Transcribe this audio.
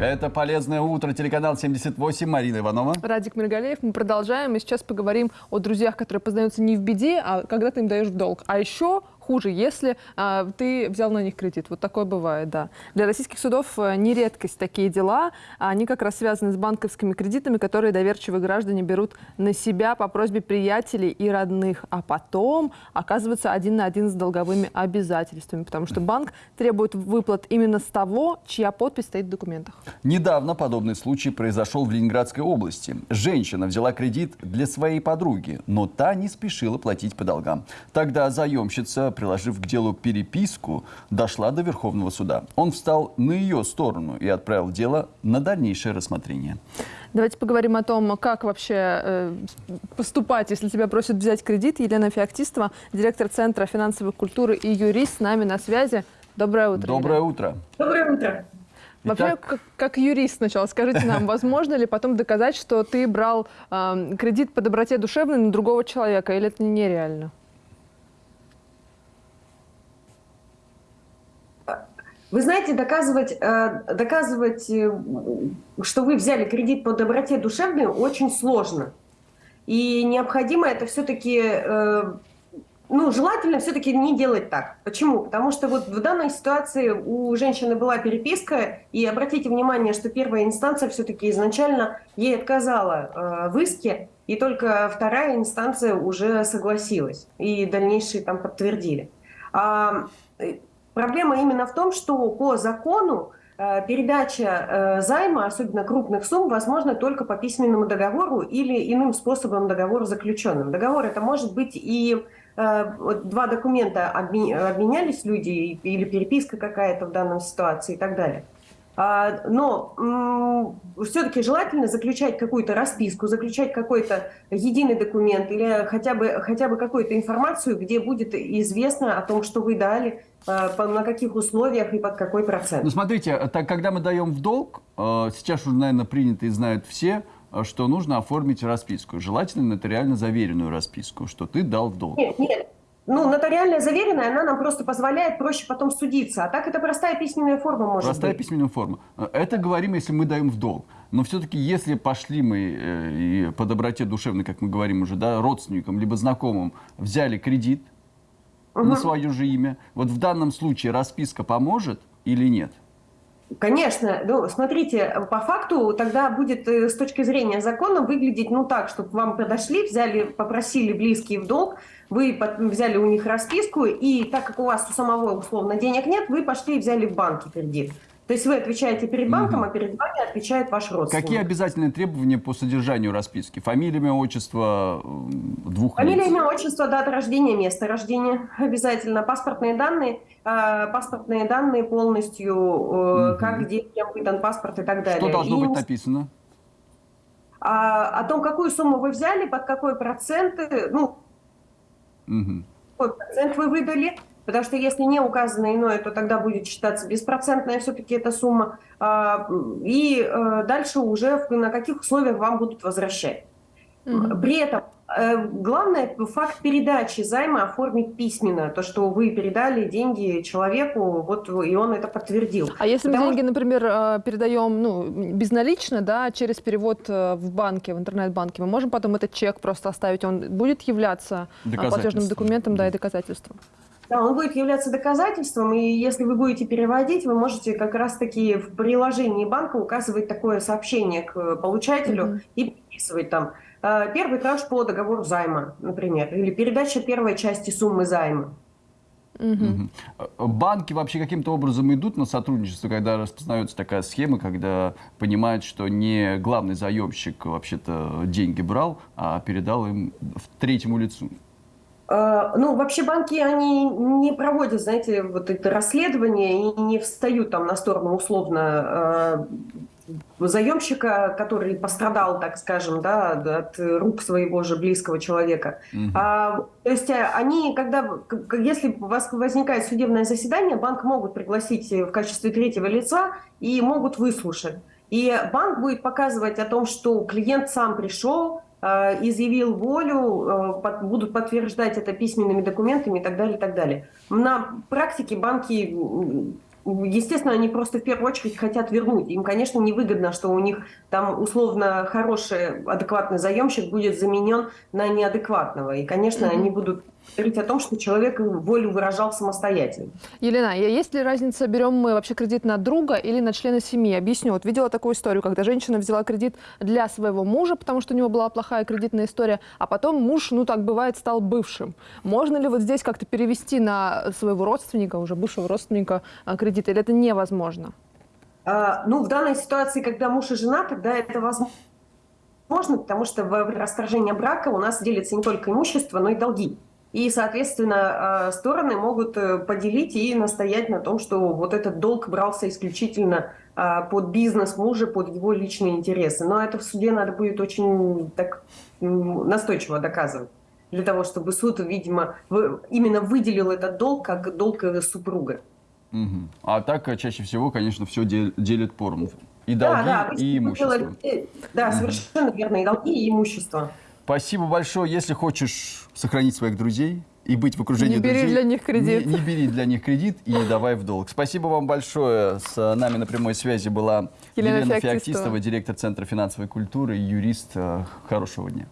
Это «Полезное утро», телеканал 78, Марина Иванова. Радик Миргалеев. Мы продолжаем, и сейчас поговорим о друзьях, которые познаются не в беде, а когда ты им даешь в долг. А еще хуже, если а, ты взял на них кредит. Вот такое бывает, да. Для российских судов э, не редкость такие дела. Они как раз связаны с банковскими кредитами, которые доверчивые граждане берут на себя по просьбе приятелей и родных, а потом оказываются один на один с долговыми обязательствами, потому что банк требует выплат именно с того, чья подпись стоит в документах. Недавно подобный случай произошел в Ленинградской области. Женщина взяла кредит для своей подруги, но та не спешила платить по долгам. Тогда заемщица приложив к делу переписку, дошла до Верховного суда. Он встал на ее сторону и отправил дело на дальнейшее рассмотрение. Давайте поговорим о том, как вообще э, поступать, если тебя просят взять кредит. Елена Феоктистова, директор Центра финансовой культуры и юрист с нами на связи. Доброе утро. Доброе Елена. утро. Доброе утро. Вообще, Итак... как, как юрист сначала, скажите нам, возможно ли потом доказать, что ты брал э, кредит по доброте душевной на другого человека, или это нереально? Вы знаете, доказывать, э, доказывать, э, что вы взяли кредит по доброте душевной, очень сложно. И необходимо это все-таки, э, ну, желательно все-таки не делать так. Почему? Потому что вот в данной ситуации у женщины была переписка, и обратите внимание, что первая инстанция все-таки изначально ей отказала в иске, и только вторая инстанция уже согласилась, и дальнейшие там подтвердили. Проблема именно в том, что по закону э, передача э, займа, особенно крупных сумм, возможно только по письменному договору или иным способом договора заключенным. Договор это может быть и э, два документа обменялись люди или переписка какая-то в данной ситуации и так далее. А, но все-таки желательно заключать какую-то расписку, заключать какой-то единый документ или хотя бы, хотя бы какую-то информацию, где будет известно о том, что вы дали, а, на каких условиях и под какой процент. Ну, смотрите, так, когда мы даем в долг, э, сейчас уже, наверное, принято и знают все, э, что нужно оформить расписку. Желательно нотариально заверенную расписку, что ты дал в долг. Нет, нет, ну, нотариальная заверенная, она нам просто позволяет проще потом судиться. А так это простая письменная форма может простая быть. Простая письменная форма. Это говорим, если мы даем в долг. Но все-таки, если пошли мы э, и по доброте душевной, как мы говорим уже, да, родственникам, либо знакомым, взяли кредит угу. на свое же имя, вот в данном случае расписка поможет или нет? Конечно, ну, смотрите, по факту тогда будет э, с точки зрения закона выглядеть ну так, чтобы вам подошли, взяли, попросили близкие в долг, вы взяли у них расписку, и так как у вас у самого условно денег нет, вы пошли и взяли в банке кредит. То есть вы отвечаете перед банком, угу. а перед вами отвечает ваш родственник. Какие обязательные требования по содержанию расписки? Фамилия, имя, отчество двух Фамилия, лиц? имя, отчество, дата рождения, место рождения обязательно. Паспортные данные, э, паспортные данные полностью, э, угу. как, где, кем выдан паспорт и так далее. Что должно и... быть написано? А, о том, какую сумму вы взяли, под какой процент, ну, угу. какой процент вы выдали, Потому что если не указано иное, то тогда будет считаться беспроцентная все-таки эта сумма. А, и э, дальше уже на каких условиях вам будут возвращать. Угу. При этом э, главное факт передачи займа оформить письменно, то, что вы передали деньги человеку, вот и он это подтвердил. А если Потому... мы деньги, например, э, передаем ну, безналично, да, через перевод в банке, в интернет-банке, мы можем потом этот чек просто оставить, он будет являться платежным документом, да, и доказательством? Да, он будет являться доказательством, и если вы будете переводить, вы можете как раз-таки в приложении банка указывать такое сообщение к получателю mm-hmm. и подписывать там э, первый транш по договору займа, например, или передача первой части суммы займа. Угу. Банки вообще каким-то образом идут на сотрудничество, когда распознается такая схема, когда понимают, что не главный заемщик вообще-то деньги брал, а передал им третьему лицу? Э, ну, вообще банки, они не проводят, знаете, вот это расследование и не встают там на сторону условно э, заемщика, который пострадал, так скажем, да, от рук своего же близкого человека. Угу. А, то есть э, они, когда, если у вас возникает судебное заседание, банк могут пригласить в качестве третьего лица и могут выслушать. И банк будет показывать о том, что клиент сам пришел, изъявил волю, э, будут подтверждать это письменными документами и так далее, и так далее. На практике банки естественно, они просто в первую очередь хотят вернуть. Им, конечно, невыгодно, что у них там условно хороший, адекватный заемщик будет заменен на неадекватного. И, конечно, они будут говорить о том, что человек волю выражал самостоятельно. Елена, есть ли разница, берем мы вообще кредит на друга или на члена семьи? Объясню. Вот видела такую историю, когда женщина взяла кредит для своего мужа, потому что у него была плохая кредитная история, а потом муж, ну так бывает, стал бывшим. Можно ли вот здесь как-то перевести на своего родственника, уже бывшего родственника, а, кредит, или это невозможно? А, Ну, в данной ситуации, когда муж и жена, тогда это возможно, потому что в расторжении брака у нас делится не только имущество, но и долги. И, соответственно, а, стороны могут э, поделить и настоять на том, что вот этот долг брался исключительно а, под бизнес мужа, под его личные интересы. Но это в суде надо будет очень так настойчиво доказывать для того, чтобы суд, видимо, именно выделил этот долг как долг э, супруга. Мгм. А так э, чаще всего, конечно, все делят поровну. И Да, долги, да, обычно и имущество. э, Да, совершенно верно. И долги, и имущество. Спасибо большое. Если хочешь сохранить своих друзей и быть в окружении Не бери друзей, для них кредит. Не, не бери для них кредит и не давай в долг. Спасибо вам большое. С нами на прямой связи была Елена Елена, Феоктистова. Директор Центра финансовой культуры и юрист. Э, Хорошего дня.